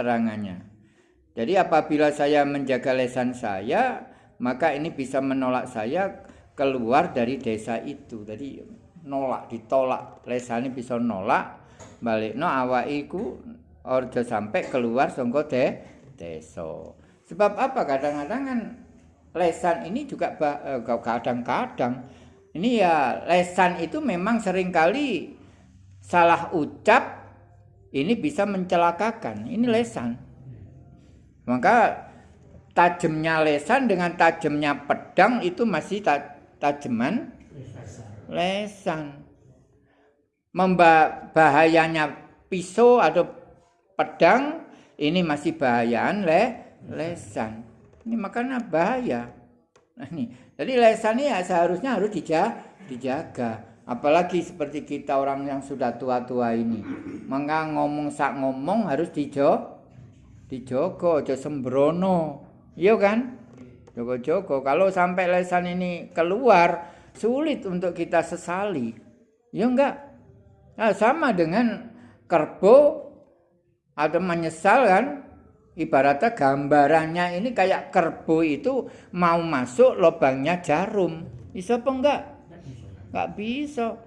keterangannya. Jadi apabila saya menjaga lesan saya, maka ini bisa menolak saya keluar dari desa itu. Jadi nolak, ditolak. Lesan ini bisa nolak balik no awaiku orjo sampai keluar songko de desa. Sebab apa? Kadang-kadang kan lesan ini juga eh, kadang-kadang ini ya lesan itu memang sering kali salah ucap ini bisa mencelakakan. Ini lesan. Maka tajamnya lesan dengan tajamnya pedang itu masih tajaman lesan. Membahayanya pisau atau pedang ini masih bahayaan le lesan. Ini makanya bahaya. Nah, ini. Jadi lesan ini ya seharusnya harus dijaga, dijaga. Apalagi seperti kita orang yang sudah tua-tua ini. Maka ngomong sak ngomong harus dijo dijogo aja sembrono. Iya kan? Jogo-jogo. Kalau sampai lesan ini keluar sulit untuk kita sesali. Ya enggak? Nah, sama dengan kerbo ada menyesal kan? Ibaratnya gambarannya ini kayak kerbo itu mau masuk lubangnya jarum. Bisa apa enggak enggak bisa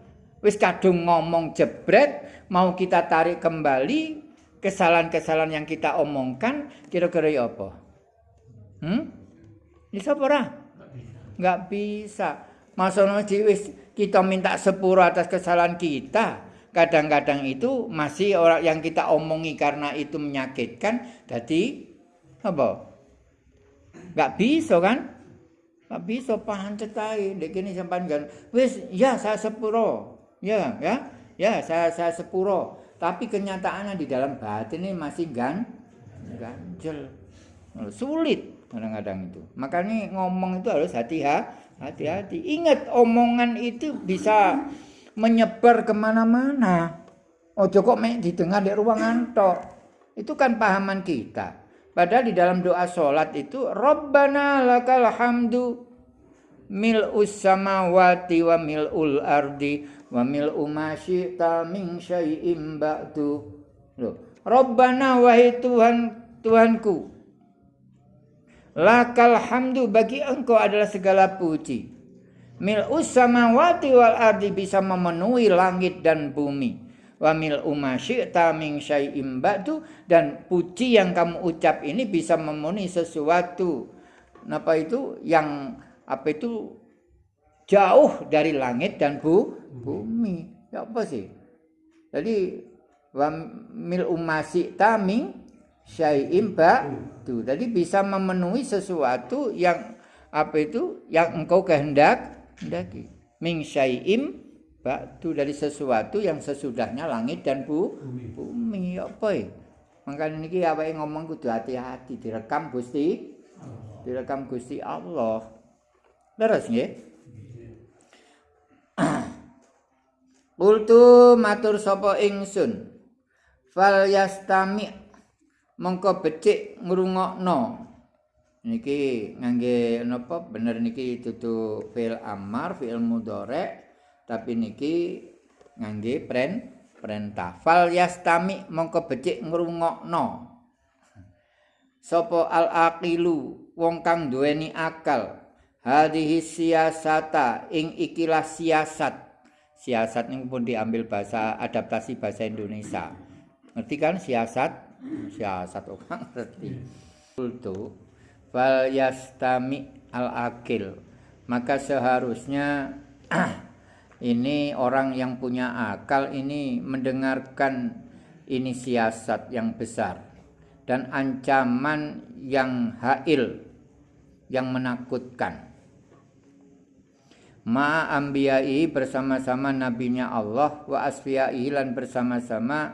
wis kadung ngomong jebret mau kita tarik kembali kesalahan-kesalahan yang kita omongkan kira-kira ya apa? Hmm? Bisa apa Nggak bisa. Masalah wis kita minta sepuro atas kesalahan kita. Kadang-kadang itu masih orang yang kita omongi karena itu menyakitkan. Jadi apa? Nggak bisa kan? Bisa paham cetai. Dek ini sampai kan. Wis ya saya sepuro. Ya ya. Ya saya saya sepuro tapi kenyataannya di dalam batin ini masih gan ganjel sulit kadang-kadang itu makanya ngomong itu harus hati-hati ingat omongan itu bisa menyebar ke mana-mana oh kok mek didengar di ruangan tok itu kan pahaman kita padahal di dalam doa sholat itu Rabbana lakal hamdu mil'us samawati wa mil'ul ardi wa mil umasyi ta min syai'im ba'du Loh. Rabbana wahai Tuhan Tuhanku Lakal hamdu bagi engkau adalah segala puji Mil samawati wal ardi bisa memenuhi langit dan bumi Wa mil ta min syai'im ba'du Dan puji yang kamu ucap ini bisa memenuhi sesuatu Apa itu? Yang apa itu jauh dari langit dan bu, bumi. Ya apa sih? Jadi wa mil umasi taming syai'im tuh. Jadi bisa memenuhi sesuatu yang apa itu yang engkau kehendak hendaki. Ming syai'im tuh dari sesuatu yang sesudahnya langit dan bu, bumi. bumi. Apa ya? Makanya ini apa ngomong kudu hati-hati direkam Gusti direkam Gusti Allah. Terus nggih? Kultu matur sapa ingsun. Fal yastami mongko becik ngrungokno. Niki ngangge napa bener niki dudu fil amar, fil mudhari, tapi niki ngangge pren perintah. Fal yastami mongko becik ngrungokno. Sopo al aqilu wong kang duweni akal. Hadhihi siasata ing ikilah siasat siasat ini pun diambil bahasa adaptasi bahasa Indonesia. Ngerti kan siasat? Siasat orang ngerti. Kultu fal yastami al akil. Maka seharusnya ini orang yang punya akal ini mendengarkan ini siasat yang besar dan ancaman yang hail yang menakutkan ma ambiyai bersama-sama nabinya Allah wa asfiyai lan bersama-sama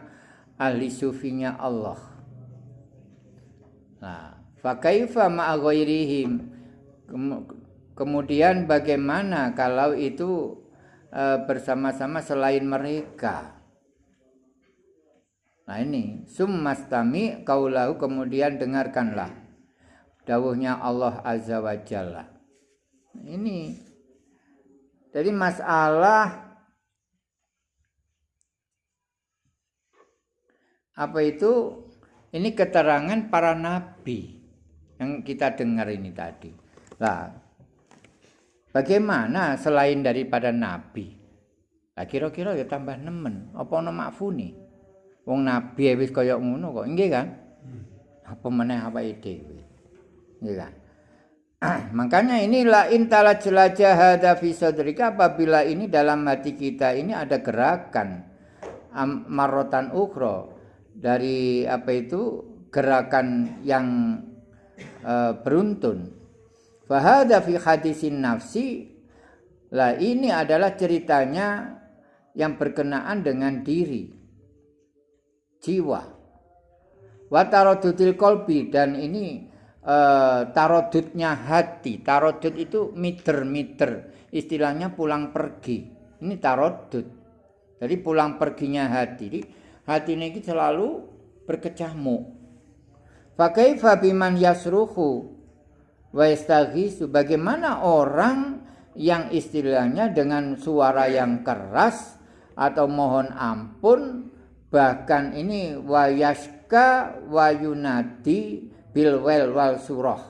ahli sufinya Allah. Nah, fakaifa ma'a ghairihim kemudian bagaimana kalau itu e, bersama-sama selain mereka? Nah ini summastami kaulahu kemudian dengarkanlah dawuhnya Allah azza wa jalla. Ini jadi masalah apa itu ini keterangan para nabi yang kita dengar ini tadi. Lah, bagaimana selain daripada nabi? Lah kira-kira ya tambah nemen. Apa ana makfuni? Wong nabi wis kaya ngono kok. Nggih kan? Apa meneh awake dhewe. Nggih kan? Makanya inilah intala jelajah hada fi sadrika apabila ini dalam hati kita ini ada gerakan marotan ukhra dari apa itu gerakan yang uh, beruntun. Fahada fi hadisin nafsi lah ini adalah ceritanya yang berkenaan dengan diri jiwa watarodutil kolbi dan ini uh, tarodutnya hati. Tarodut itu meter-meter. Istilahnya pulang pergi. Ini tarodut. Jadi pulang perginya hati. Jadi hati ini selalu berkecamuk. Pakai fabiman yasruhu wa Bagaimana orang yang istilahnya dengan suara yang keras atau mohon ampun bahkan ini wayaska wayunadi bil wel wal surah.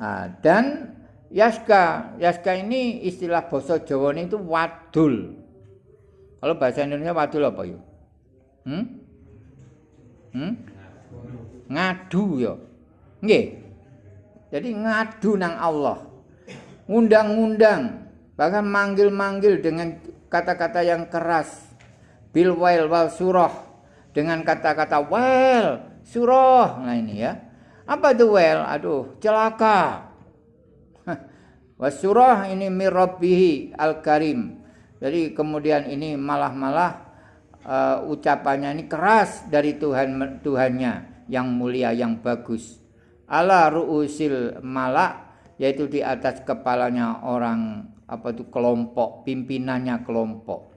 Nah, dan yaska, yaska ini istilah bahasa Jawa ini itu wadul. Kalau bahasa Indonesia wadul apa yuk? Hmm? Hmm? Ngadu ya. Nggih. Jadi ngadu nang Allah. Ngundang-ngundang, bahkan manggil-manggil dengan kata-kata yang keras. Bil wal wal surah dengan kata-kata well surah. Nah ini ya. Apa itu well? Aduh, celaka. Wasurah ini mirabbihi al-karim. Jadi kemudian ini malah-malah uh, ucapannya ini keras dari Tuhan Tuhannya yang mulia yang bagus. Ala ruusil malak yaitu di atas kepalanya orang apa itu kelompok pimpinannya kelompok.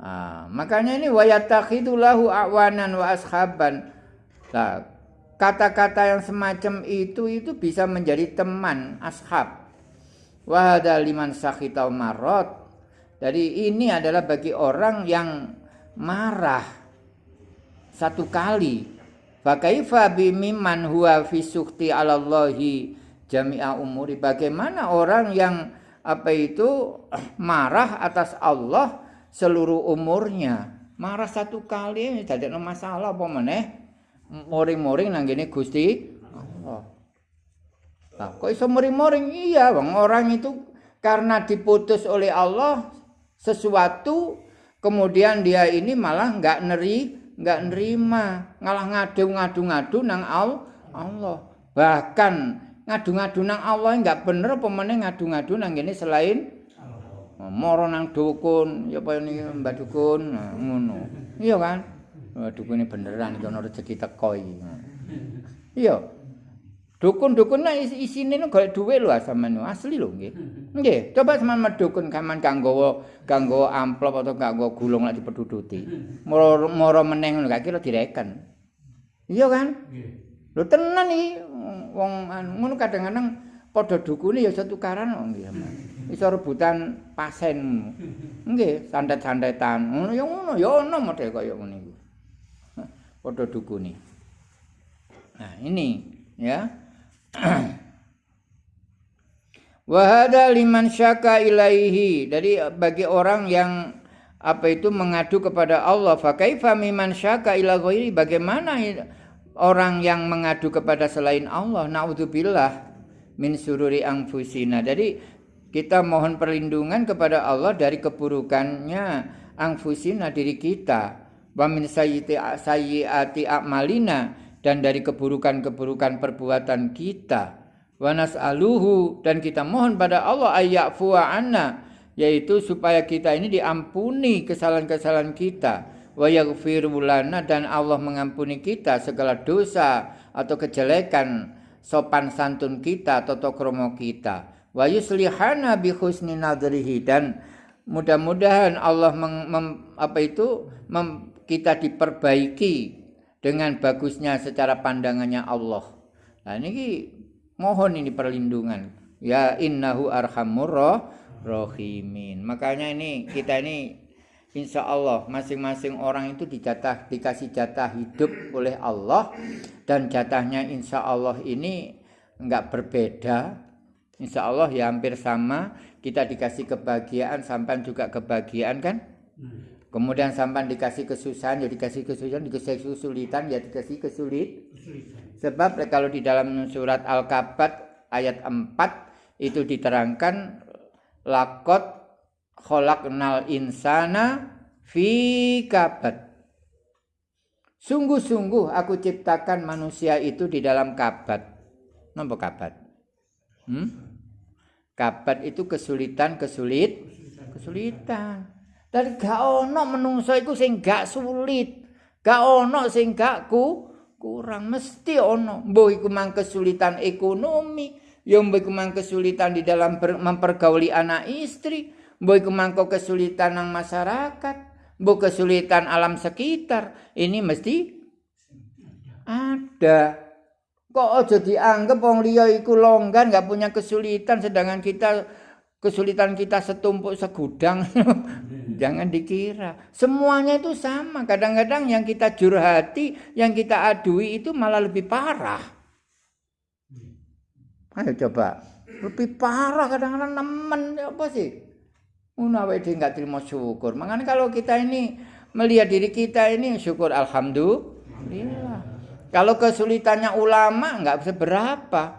Nah, makanya ini wayatakhidulahu awanan wa ashaban. Nah, kata-kata yang semacam itu itu bisa menjadi teman ashab. Wahada liman sakhitau marot. Jadi ini adalah bagi orang yang marah satu kali. Fakaifa bimiman huwa fi sukti alallahi jami'a umuri. Bagaimana orang yang apa itu marah atas Allah seluruh umurnya marah satu kali tidak ada masalah apa meneh moring-moring nang gini Gusti Allah. Nah, kok iso moring-moring? Iya, bang. Orang itu karena diputus oleh Allah sesuatu, kemudian dia ini malah nggak neri, nggak nerima, ngalah ngadu-ngadu-ngadu nang Allah. Bahkan ngadu-ngadu nang Allah nggak bener apa ngadu-ngadu nang gini selain moro nang dukun. Ya apa ini mbak dukun? Ngono. Iya kan? Oh, dukun ini beneran ada rezeki teko iya dukun-dukun nah isi isine nu golek duwe lho sampean asli lho nggih nggih coba sampean medukun kaman kanggo kanggo amplop atau kanggo gulung lek dipeduduti moro moro meneng ngono gak kira direken iya kan lho tenan iki wong ngono kadang-kadang padha dukune ya satu karan nggih iso rebutan pasen. Nggih, sandet-sandetan. Ngono ya ngono, ya ono model kaya ngene iku. Padha dukune. Nah, ini ya. Wahada liman syaka ilaihi. Jadi bagi orang yang apa itu mengadu kepada Allah, fa kaifa miman syaka ila ghairi? Bagaimana orang yang mengadu kepada selain Allah? Naudzubillah min sururi angfusina. Jadi kita mohon perlindungan kepada Allah dari keburukannya angfusina diri kita. Wa min sayyiati a'malina dan dari keburukan-keburukan perbuatan kita. Wa nas'aluhu dan kita mohon pada Allah ayyafu anna yaitu supaya kita ini diampuni kesalahan-kesalahan kita. Wa yaghfiru lana dan Allah mengampuni kita segala dosa atau kejelekan sopan santun kita, toto kromo kita wa yuslihana bi husni nadrihi dan mudah-mudahan Allah meng, mem, apa itu mem, kita diperbaiki dengan bagusnya secara pandangannya Allah. Nah ini mohon ini perlindungan. Ya innahu arhamur rahimin. Makanya ini kita ini insya Allah masing-masing orang itu dijatah dikasih jatah hidup oleh Allah dan jatahnya insya Allah ini enggak berbeda insya Allah ya hampir sama kita dikasih kebahagiaan sampai juga kebahagiaan kan kemudian sampai dikasih kesusahan ya dikasih kesusahan dikasih kesulitan ya dikasih kesulit sebab kalau di dalam surat Al-Kabat ayat 4 itu diterangkan lakot khalaqnal insana fi kabad. Sungguh-sungguh aku ciptakan manusia itu di dalam kabat. Napa kabat? Hmm? Kabat itu kesulitan, kesulit, kesulitan. Dan gak ono menungso iku sing gak sulit. Gak ono sing gak ku kurang mesti ono. Mbok iku mang kesulitan ekonomi, ya mbok iku mang kesulitan di dalam mempergauli anak istri, Mbok iku mangko kesulitan nang masyarakat, mbok kesulitan alam sekitar, ini mesti ada. Kok aja dianggap wong liya iku longgan nggak punya kesulitan sedangkan kita kesulitan kita setumpuk segudang. Jangan dikira. Semuanya itu sama. Kadang-kadang yang kita jurhati, yang kita adui itu malah lebih parah. Ayo coba. Lebih parah kadang-kadang nemen apa sih? Ngono awake enggak terima syukur. Makanya kalau kita ini melihat diri kita ini syukur alhamdulillah. Kalau kesulitannya ulama enggak seberapa.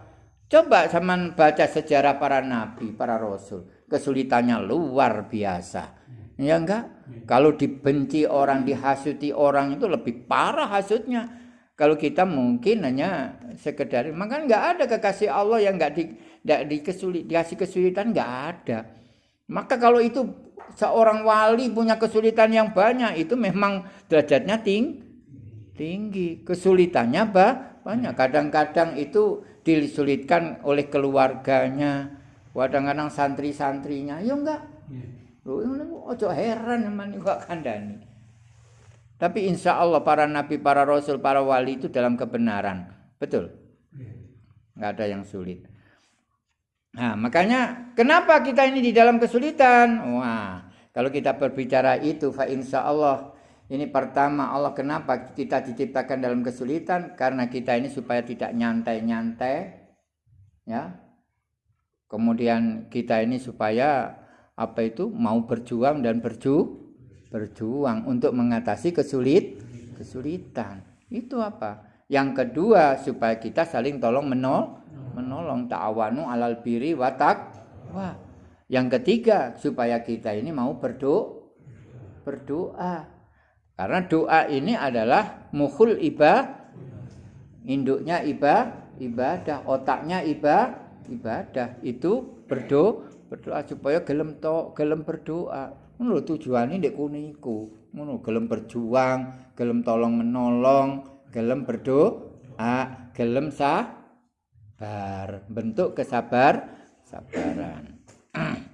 Coba sama baca sejarah para nabi, para rasul. Kesulitannya luar biasa. Ya enggak? Kalau dibenci orang, dihasuti orang itu lebih parah hasutnya. Kalau kita mungkin hanya sekedar, maka enggak ada kekasih Allah yang enggak di, enggak dikesulit, dikasih kesulitan enggak ada. Maka kalau itu seorang wali punya kesulitan yang banyak, itu memang derajatnya ting tinggi. Kesulitannya bah, banyak. Kadang-kadang itu disulitkan oleh keluarganya, kadang-kadang santri-santrinya. Ya enggak. Ojo heran teman kok kandani. Tapi insya Allah para nabi, para rasul, para wali itu dalam kebenaran. Betul? Enggak ada yang sulit. Nah, makanya kenapa kita ini di dalam kesulitan? Wah, kalau kita berbicara itu, fa insya Allah ini pertama Allah kenapa kita diciptakan dalam kesulitan? Karena kita ini supaya tidak nyantai-nyantai, ya. Kemudian kita ini supaya apa itu? Mau berjuang dan berju berjuang untuk mengatasi kesulit kesulitan. Itu apa? Yang kedua supaya kita saling tolong menolong menolong. Ta'awanu alal biri watak wah yang ketiga supaya kita ini mau berdoa berdoa. Karena doa ini adalah mukhul iba induknya iba ibadah. Otaknya iba ibadah. Itu berdoa berdoa supaya gelem to gelem berdoa. Ngono tujuane ndek kuniku ngono gelem berjuang gelem tolong menolong gelem berdoa gelem sabar. Bentuk kesabar sabaran